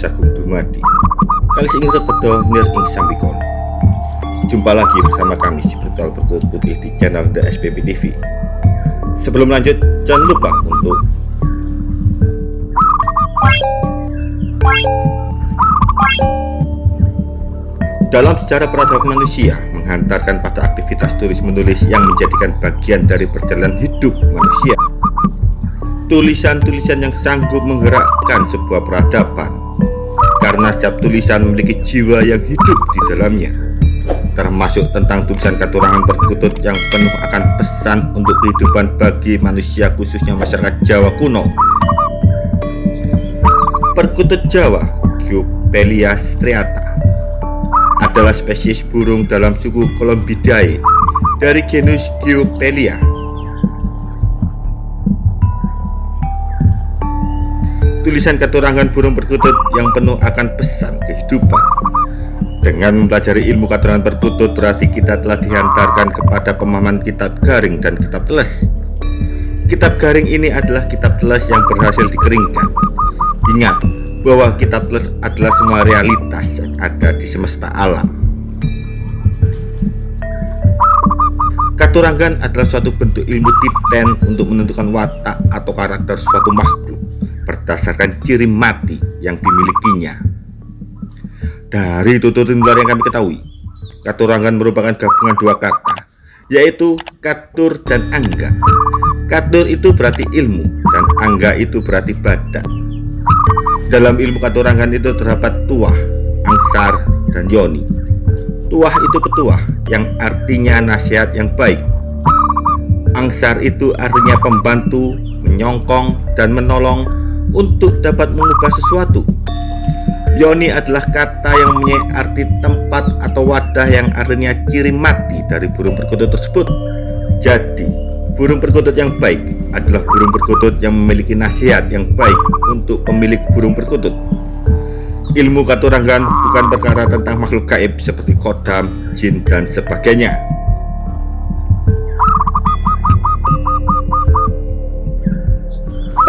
Sagung Dumadi Kali ingin sepedo nir ing sambikon Jumpa lagi bersama kami si Brutal Berkut Putih di channel The SPP TV Sebelum lanjut jangan lupa untuk Dalam sejarah peradaban manusia menghantarkan pada aktivitas tulis menulis yang menjadikan bagian dari perjalanan hidup manusia. Tulisan-tulisan yang sanggup menggerakkan sebuah peradaban setiap tulisan memiliki jiwa yang hidup di dalamnya termasuk tentang tulisan katurangan perkutut yang penuh akan pesan untuk kehidupan bagi manusia khususnya masyarakat Jawa kuno. Perkutut Jawa Giopelia striata adalah spesies burung dalam suku Columbidae dari genus Giopelia tulisan keturangan burung perkutut yang penuh akan pesan kehidupan. Dengan mempelajari ilmu keturangan perkutut berarti kita telah dihantarkan kepada pemahaman kitab garing dan kitab teles. Kitab garing ini adalah kitab teles yang berhasil dikeringkan. Ingat bahwa kitab teles adalah semua realitas yang ada di semesta alam. Katurangan adalah suatu bentuk ilmu titen untuk menentukan watak atau karakter suatu makhluk berdasarkan ciri mati yang dimilikinya. Dari tutur luar yang kami ketahui, katurangan merupakan gabungan dua kata, yaitu katur dan angga. Katur itu berarti ilmu dan angga itu berarti badan. Dalam ilmu katurangan itu terdapat tuah, angsar, dan yoni. Tuah itu petuah yang artinya nasihat yang baik. Angsar itu artinya pembantu, menyongkong, dan menolong untuk dapat mengubah sesuatu. Yoni adalah kata yang mempunyai arti tempat atau wadah yang artinya ciri mati dari burung perkutut tersebut. Jadi, burung perkutut yang baik adalah burung perkutut yang memiliki nasihat yang baik untuk pemilik burung perkutut. Ilmu katurangan bukan perkara tentang makhluk gaib seperti kodam, jin, dan sebagainya.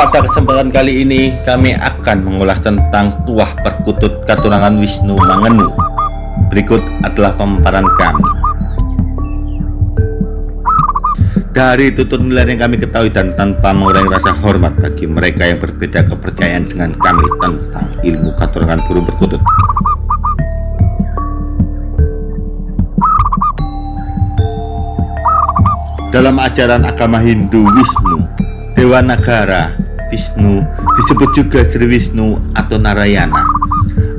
Pada kesempatan kali ini kami akan mengulas tentang tuah perkutut katurangan Wisnu Mangenu. Berikut adalah pemaparan kami. Dari tutur nilai yang kami ketahui dan tanpa mengurangi rasa hormat bagi mereka yang berbeda kepercayaan dengan kami tentang ilmu katurangan burung perkutut. Dalam ajaran agama Hindu Wisnu, Dewa Nagara Wisnu disebut juga Sri Wisnu atau Narayana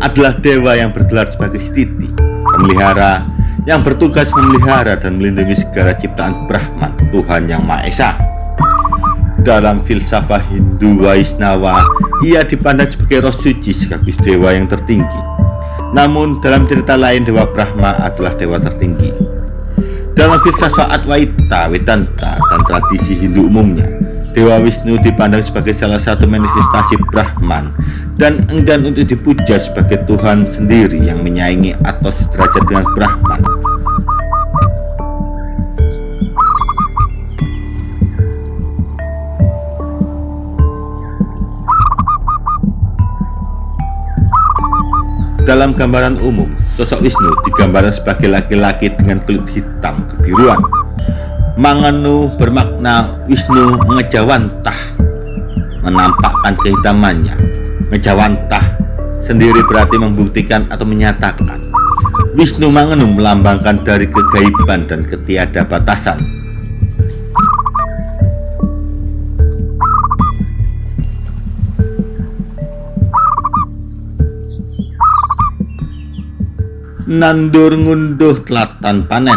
adalah dewa yang bergelar sebagai Stiti, pemelihara yang bertugas memelihara dan melindungi segala ciptaan Brahman, Tuhan Yang Maha Esa. Dalam filsafah Hindu Waisnawa, ia dipandang sebagai roh suci sekaligus dewa yang tertinggi. Namun dalam cerita lain Dewa Brahma adalah dewa tertinggi. Dalam filsafat Advaita, Vedanta, dan tradisi Hindu umumnya, Dewa Wisnu dipandang sebagai salah satu manifestasi Brahman dan enggan untuk dipuja sebagai Tuhan sendiri yang menyaingi atau sederajat dengan Brahman. Dalam gambaran umum, sosok Wisnu digambarkan sebagai laki-laki dengan kulit hitam kebiruan Manganu bermakna Wisnu mengejawantah menampakkan kehitamannya. Mengejawantah sendiri berarti membuktikan atau menyatakan. Wisnu Manganu melambangkan dari kegaiban dan ketiada batasan. Nandur ngunduh telatan panen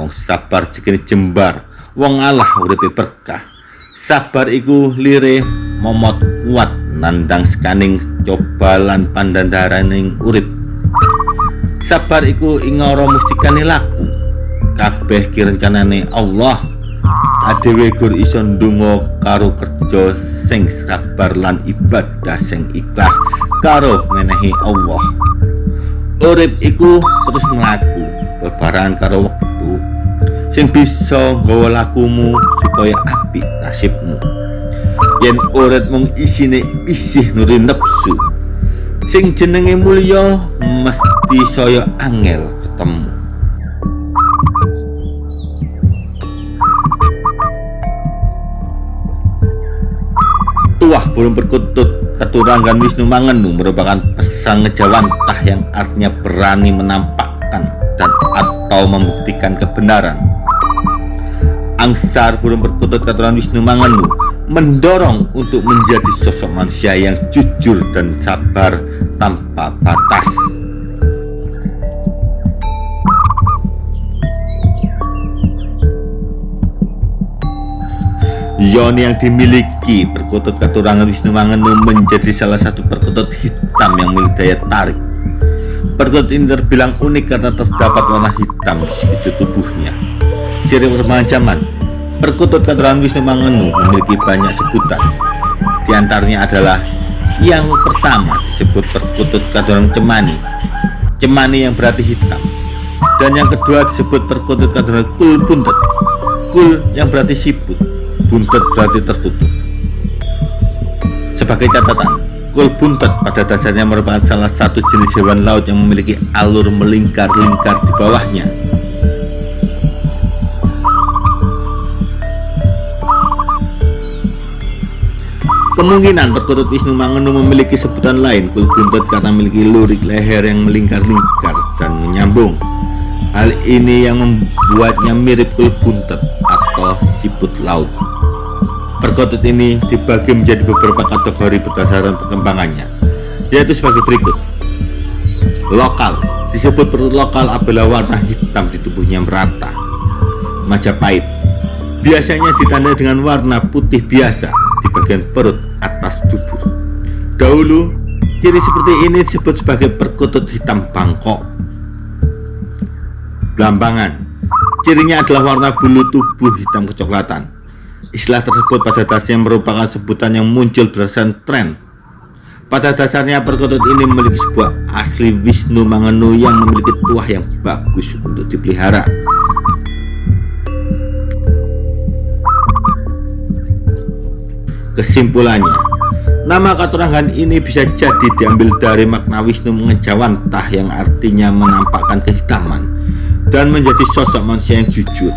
wong sabar jekene jembar. Wong Allah uripe berkah. Sabar iku lire momot kuat nandang sekaning cobalan pandandaraning urip. Sabar iku ingoro mustikane laku. Kabeh kirencanane Allah. Adewe gur iso ndonga karo kerja sing sabar lan ibadah sing ikhlas karo menehi Allah. Urip iku terus mlaku bebaran karo sing bisa nggawa lakumu supaya apik nasibmu yen urip mung isine isih nuri nepsu sing jenenge mulya mesti saya angel ketemu Tuah burung perkutut keturangan Wisnu Mangenu merupakan pesan ngejawantah yang artinya berani menampakkan dan atau membuktikan kebenaran. Angsar burung perkutut keturunan Wisnu Mangenu mendorong untuk menjadi sosok manusia yang jujur dan sabar tanpa batas. Yoni yang dimiliki perkutut keturangan Wisnu Mangenu menjadi salah satu perkutut hitam yang memiliki daya tarik. Perkutut ini terbilang unik karena terdapat warna hitam di sekujur tubuhnya. Ciri perkembangan zaman, perkutut keturangan Wisnu Mangenu memiliki banyak sebutan. Di antaranya adalah yang pertama disebut perkutut keturunan Cemani, Cemani yang berarti hitam. Dan yang kedua disebut perkutut keturunan Kul Buntet, Kul yang berarti siput buntut berarti tertutup. Sebagai catatan, kul buntet pada dasarnya merupakan salah satu jenis hewan laut yang memiliki alur melingkar-lingkar di bawahnya. Kemungkinan perkutut Wisnu Mangenu memiliki sebutan lain kul buntet karena memiliki lurik leher yang melingkar-lingkar dan menyambung. Hal ini yang membuatnya mirip kul buntet atau siput laut. Perkutut ini dibagi menjadi beberapa kategori berdasarkan perkembangannya, yaitu sebagai berikut. Lokal, disebut perut lokal apabila warna hitam di tubuhnya merata. Majapahit, biasanya ditandai dengan warna putih biasa di bagian perut atas tubuh. Dahulu, ciri seperti ini disebut sebagai perkutut hitam bangkok. Belambangan, cirinya adalah warna bulu tubuh hitam kecoklatan Istilah tersebut pada dasarnya merupakan sebutan yang muncul berdasarkan tren. Pada dasarnya perkutut ini memiliki sebuah asli Wisnu Mangenu yang memiliki tuah yang bagus untuk dipelihara. Kesimpulannya, nama katurangan ini bisa jadi diambil dari makna Wisnu mengejawantah yang artinya menampakkan kehitaman dan menjadi sosok manusia yang jujur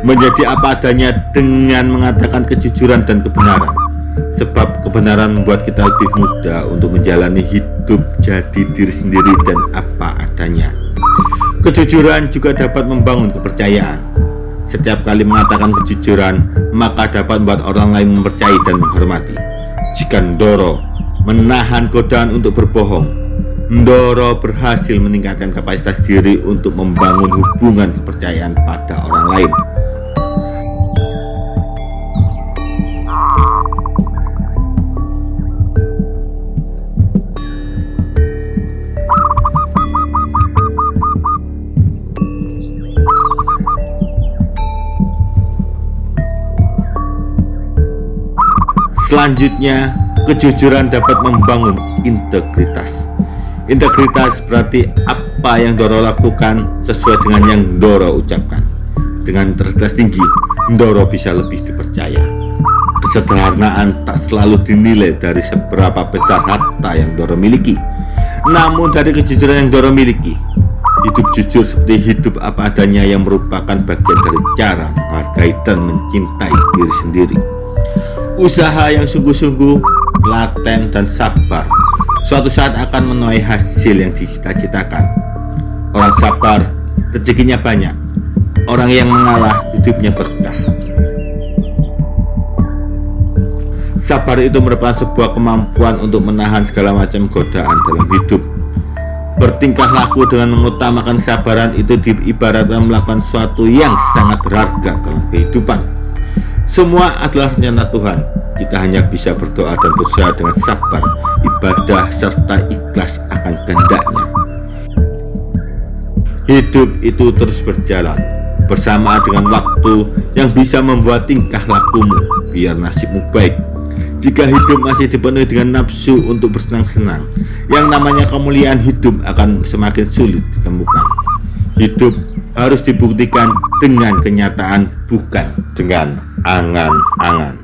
menjadi apa adanya dengan mengatakan kejujuran dan kebenaran. Sebab kebenaran membuat kita lebih mudah untuk menjalani hidup jadi diri sendiri dan apa adanya. Kejujuran juga dapat membangun kepercayaan. Setiap kali mengatakan kejujuran maka dapat membuat orang lain mempercayai dan menghormati. Jika Ndoro menahan godaan untuk berbohong Ndoro berhasil meningkatkan kapasitas diri untuk membangun hubungan kepercayaan pada orang lain Selanjutnya, kejujuran dapat membangun integritas. Integritas berarti apa yang Doro lakukan sesuai dengan yang Doro ucapkan. Dengan integritas tinggi, Doro bisa lebih dipercaya. Kesederhanaan tak selalu dinilai dari seberapa besar harta yang Doro miliki, namun dari kejujuran yang Doro miliki. Hidup jujur seperti hidup apa adanya yang merupakan bagian dari cara menghargai dan mencintai diri sendiri. Usaha yang sungguh-sungguh, laten, dan sabar suatu saat akan menuai hasil yang dicita-citakan. Orang sabar, rezekinya banyak. Orang yang mengalah, hidupnya berkah. Sabar itu merupakan sebuah kemampuan untuk menahan segala macam godaan dalam hidup. Bertingkah laku dengan mengutamakan sabaran itu diibaratkan melakukan sesuatu yang sangat berharga dalam kehidupan. Semua adalah rencana Tuhan. Kita hanya bisa berdoa dan berusaha dengan sabar, ibadah, serta ikhlas akan kehendaknya. Hidup itu terus berjalan bersama dengan waktu yang bisa membuat tingkah lakumu biar nasibmu baik. Jika hidup masih dipenuhi dengan nafsu untuk bersenang-senang, yang namanya kemuliaan hidup akan semakin sulit ditemukan. Hidup harus dibuktikan dengan kenyataan, bukan dengan angan-angan.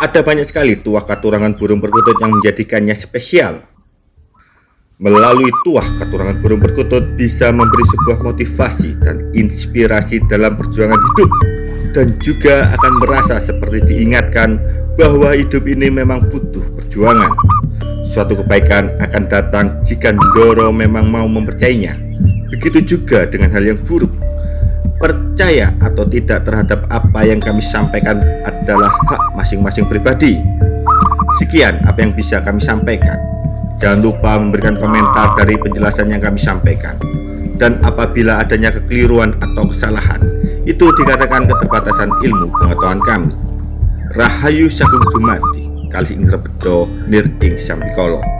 Ada banyak sekali tuah katurangan burung perkutut yang menjadikannya spesial. Melalui tuah katurangan burung perkutut bisa memberi sebuah motivasi dan inspirasi dalam perjuangan hidup dan juga akan merasa seperti diingatkan bahwa hidup ini memang butuh perjuangan. Suatu kebaikan akan datang jika Ndoro memang mau mempercayainya. Begitu juga dengan hal yang buruk. Percaya atau tidak terhadap apa yang kami sampaikan adalah hak masing-masing pribadi. Sekian apa yang bisa kami sampaikan. Jangan lupa memberikan komentar dari penjelasan yang kami sampaikan. Dan apabila adanya kekeliruan atau kesalahan, itu dikatakan keterbatasan ilmu pengetahuan kami. Rahayu Sagung Dumadi, kali ing rebedo nir ing sambikolo.